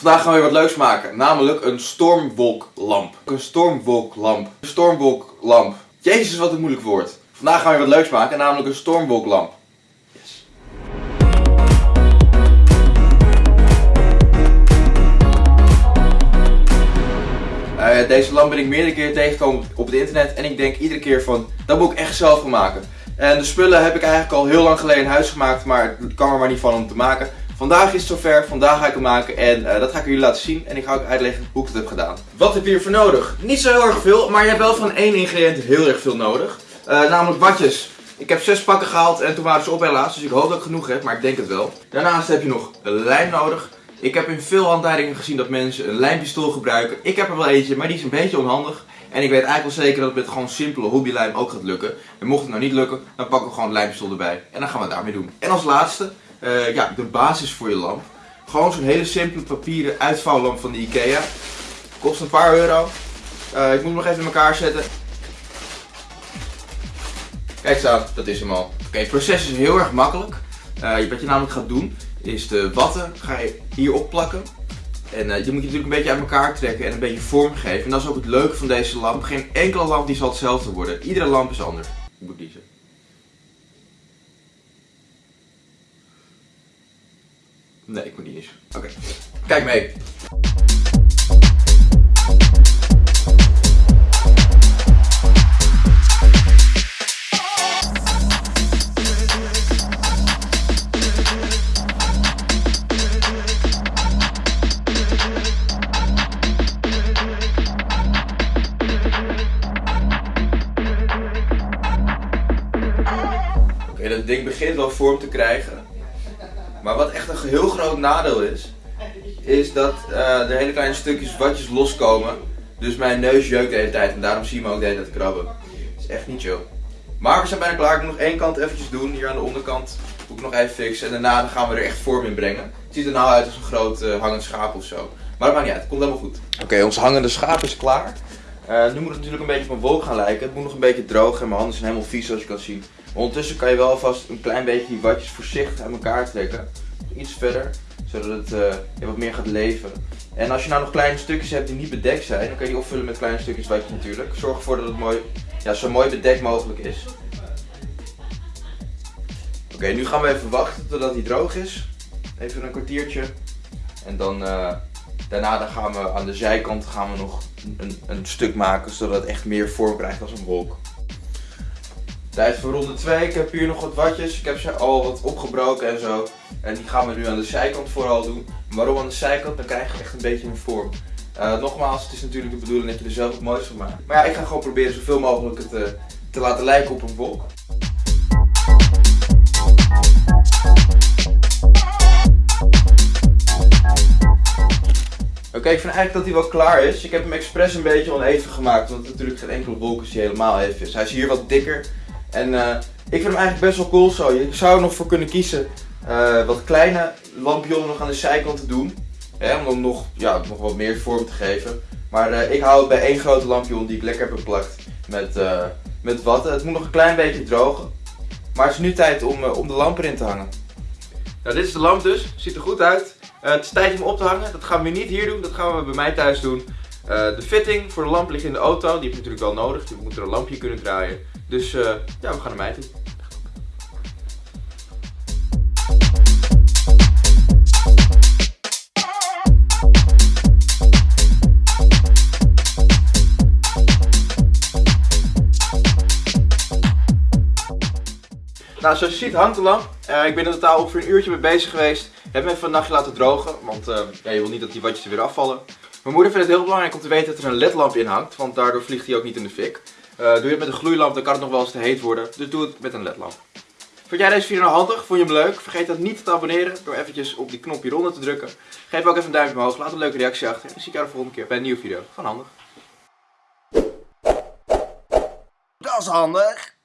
Vandaag gaan we weer wat leuks maken, namelijk een stormwolklamp. Een stormwolklamp. Een stormwolklamp. Jezus, wat een moeilijk woord. Vandaag gaan we weer wat leuks maken, namelijk een stormwolklamp. Yes. Eh, deze lamp ben ik meerdere keren tegengekomen op het internet en ik denk iedere keer van, dat moet ik echt zelf gaan maken. En de spullen heb ik eigenlijk al heel lang geleden in huis gemaakt, maar het kan er maar niet van om te maken. Vandaag is het zover, vandaag ga ik het maken en eh, dat ga ik jullie laten zien en ik ga ook uitleggen hoe ik het heb gedaan. Wat heb je hiervoor nodig? Niet zo heel erg veel, maar je hebt wel van één ingrediënt heel erg veel nodig. Eh, namelijk watjes. Ik heb zes pakken gehaald en toen waren ze op helaas, dus ik hoop dat ik genoeg heb, maar ik denk het wel. Daarnaast heb je nog lijm nodig. Ik heb in veel handleidingen gezien dat mensen een lijmpistool gebruiken. Ik heb er wel eentje, maar die is een beetje onhandig. En ik weet eigenlijk wel zeker dat het met gewoon simpele hobbylijm ook gaat lukken. En mocht het nou niet lukken, dan pakken we gewoon een lijmpistool erbij. En dan gaan we het daarmee doen. En als laatste, eh, ja, de basis voor je lamp. Gewoon zo'n hele simpele papieren uitvouwlamp van de Ikea. Kost een paar euro. Eh, ik moet hem nog even in elkaar zetten. Kijk eens aan, dat is hem al. Oké, het proces is heel erg makkelijk. Eh, wat je namelijk gaat doen, is de watten ga je hier opplakken. En uh, die moet je natuurlijk een beetje uit elkaar trekken en een beetje vorm geven. En dat is ook het leuke van deze lamp. Geen enkele lamp die zal hetzelfde worden. Iedere lamp is anders. Ik moet kiezen. Nee, ik moet niet eens. Oké. Kijk mee. Dat ding begint wel vorm te krijgen. Maar wat echt een heel groot nadeel is, is dat uh, er hele kleine stukjes watjes loskomen. Dus mijn neus jeukt de hele tijd en daarom zie je me ook de hele tijd krabben. Dat is echt niet chill. Maar we zijn bijna klaar. Ik moet nog één kant eventjes doen. Hier aan de onderkant moet ik nog even fixen. En daarna gaan we er echt vorm in brengen. Het ziet er nou uit als een groot uh, hangend schaap of zo. Maar dat maakt niet uit. Het komt helemaal goed. Oké, ons hangende schaap is klaar. Uh, nu moet het natuurlijk een beetje een wolk gaan lijken. Het moet nog een beetje droog en mijn handen zijn helemaal vies zoals je kan zien. Ondertussen kan je wel vast een klein beetje die watjes voorzichtig uit elkaar trekken. Iets verder, zodat het uh, wat meer gaat leven. En als je nou nog kleine stukjes hebt die niet bedekt zijn, dan kan je die opvullen met kleine stukjes watjes natuurlijk. Zorg ervoor dat het mooi, ja, zo mooi bedekt mogelijk is. Oké, nu gaan we even wachten totdat hij droog is. Even een kwartiertje. En dan, uh, daarna dan gaan we aan de zijkant gaan we nog een, een stuk maken, zodat het echt meer vorm krijgt als een wolk. Tijd voor ronde 2. Ik heb hier nog wat watjes. Ik heb ze al wat opgebroken en zo. En die gaan we nu aan de zijkant vooral doen. Waarom aan de zijkant? Dan krijg je echt een beetje een vorm. Uh, nogmaals, het is natuurlijk de bedoeling dat je er zelf het mooiste van maakt. Maar ja, ik ga gewoon proberen zoveel mogelijk het uh, te laten lijken op een wolk. Oké, ik vind eigenlijk dat hij wel klaar is. Ik heb hem expres een beetje oneven gemaakt, want natuurlijk geen enkele wolk die helemaal even is. Hij is hier wat dikker. En uh, ik vind hem eigenlijk best wel cool zo. Je zou er nog voor kunnen kiezen uh, wat kleine lampionnen nog aan de zijkant te doen. Hè, om dan nog, ja, nog wat meer vorm te geven. Maar uh, ik hou het bij één grote lampion die ik lekker heb beplakt met, met watten. Het moet nog een klein beetje drogen. Maar het is nu tijd om, om de lamp erin te hangen. Nou, dit is de lamp dus. Ziet er goed uit. het is tijd om op te hangen. Dat gaan we niet hier doen. Dat gaan we bij mij thuis doen. De fitting voor de lamp ligt in de auto. Die heb je natuurlijk wel nodig. Je moet er een lampje kunnen draaien. Dus uh, ja, we gaan mij toe. Nou, zoals je ziet hangt de lamp. Uh, ik ben in totaal ongeveer een uurtje mee bezig geweest. Heb hem even een nachtje laten drogen, want ja, je wil niet dat die watjes er weer afvallen. Mijn moeder vindt het heel belangrijk om te weten dat er een ledlamp in hangt, want daardoor vliegt hij ook niet in de fik. Uh, doe je het met een gloeilamp, dan kan het nog wel eens te heet worden. Dus doe het met een ledlamp. Vond jij deze video nou handig? Vond je hem leuk? Vergeet dat niet te abonneren door eventjes op die knopje hieronder te drukken. Geef ook even een duimpje omhoog, laat een leuke reactie achter. En dan zie ik jou de volgende keer bij een nieuwe video van Handig. Dat is handig!